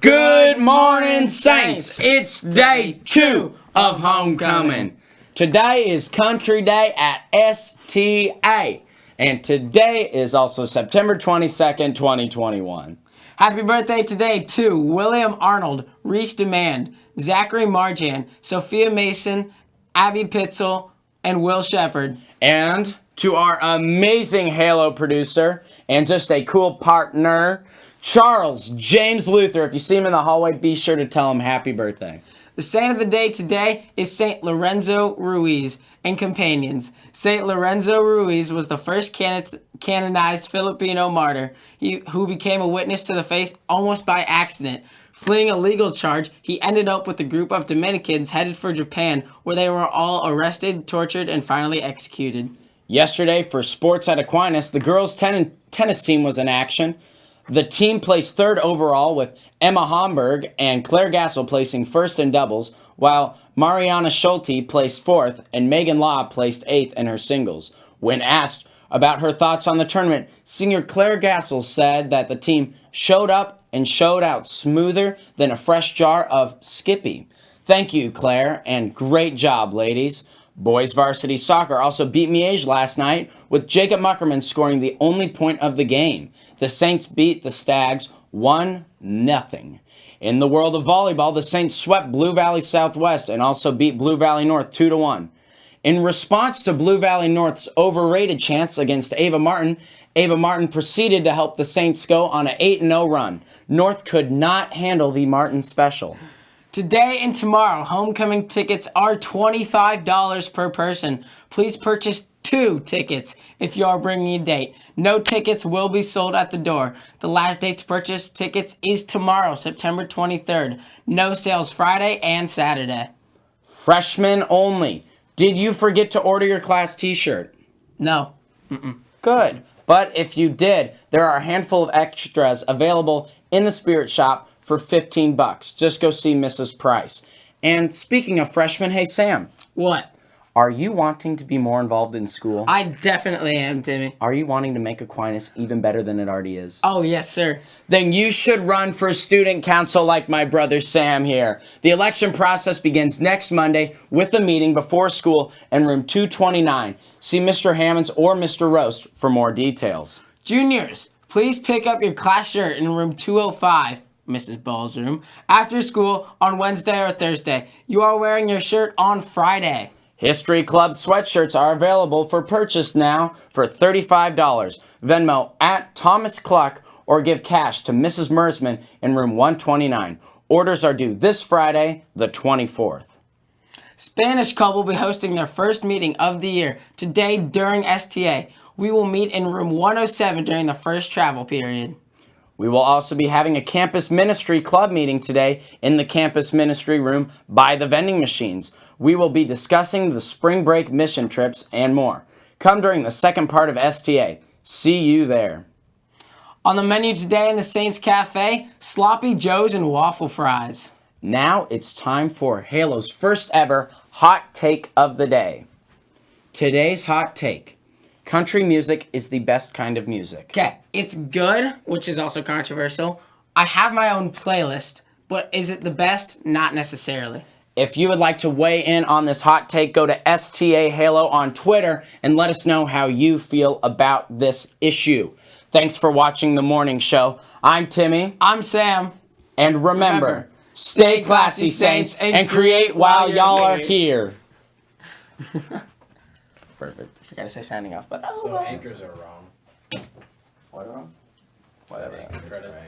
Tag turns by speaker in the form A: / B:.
A: Good morning, Saints. It's day two of homecoming. Today is Country Day at STA, and today is also September 22nd, 2021.
B: Happy birthday today to William Arnold, Reese Demand, Zachary Marjan, Sophia Mason, Abby Pitzel, and Will Shepard.
A: And to our amazing Halo producer and just a cool partner, Charles James Luther. If you see him in the hallway, be sure to tell him happy birthday.
B: The saint of the day today is Saint Lorenzo Ruiz and companions. Saint Lorenzo Ruiz was the first canonized Filipino martyr he, who became a witness to the faith almost by accident. Fleeing a legal charge, he ended up with a group of Dominicans headed for Japan, where they were all arrested, tortured, and finally executed.
A: Yesterday, for sports at Aquinas, the girls' ten tennis team was in action. The team placed third overall with Emma Homburg and Claire Gassel placing first in doubles, while Mariana Schulte placed fourth and Megan Law placed eighth in her singles. When asked about her thoughts on the tournament, singer Claire Gassel said that the team showed up and showed out smoother than a fresh jar of Skippy. Thank you, Claire, and great job, ladies. Boys varsity soccer also beat Miege last night, with Jacob Muckerman scoring the only point of the game. The Saints beat the Stags 1-0. In the world of volleyball, the Saints swept Blue Valley Southwest and also beat Blue Valley North 2-1. In response to Blue Valley North's overrated chance against Ava Martin, Ava Martin proceeded to help the Saints go on an 8-0 run. North could not handle the Martin special.
B: Today and tomorrow, homecoming tickets are $25 per person. Please purchase two tickets if you are bringing a date. No tickets will be sold at the door. The last date to purchase tickets is tomorrow, September 23rd. No sales Friday and Saturday.
A: Freshmen only. Did you forget to order your class t-shirt?
B: No.
A: Mm -mm. Good. But if you did, there are a handful of extras available in the Spirit Shop for 15 bucks. Just go see Mrs. Price. And speaking of freshmen, hey Sam.
B: What?
A: Are you wanting to be more involved in school?
B: I definitely am, Timmy.
A: Are you wanting to make Aquinas even better than it already is?
B: Oh, yes, sir.
A: Then you should run for student council like my brother Sam here. The election process begins next Monday with a meeting before school in room 229. See Mr. Hammonds or Mr. Roast for more details.
B: Juniors, please pick up your class shirt in room 205. Mrs. Ball's room, after school on Wednesday or Thursday. You are wearing your shirt on Friday.
A: History Club sweatshirts are available for purchase now for $35. Venmo at Thomas Cluck or give cash to Mrs. Mersman in room 129. Orders are due this Friday, the 24th.
B: Spanish Club will be hosting their first meeting of the year today during STA. We will meet in room 107 during the first travel period.
A: We will also be having a campus ministry club meeting today in the campus ministry room by the vending machines. We will be discussing the spring break mission trips and more. Come during the second part of STA. See you there.
B: On the menu today in the Saints Cafe, Sloppy Joes and waffle fries.
A: Now it's time for Halo's first ever hot take of the day. Today's hot take. Country music is the best kind of music.
B: Okay, it's good, which is also controversial. I have my own playlist, but is it the best? Not necessarily.
A: If you would like to weigh in on this hot take, go to STA Halo on Twitter and let us know how you feel about this issue. Thanks for watching the morning show. I'm Timmy.
B: I'm Sam.
A: And remember, remember stay classy, Saints, and, and create while y'all are here.
B: Perfect. I forgot to say signing off, but
C: so anchors are wrong.
A: What wrong? Whatever.
C: Credits.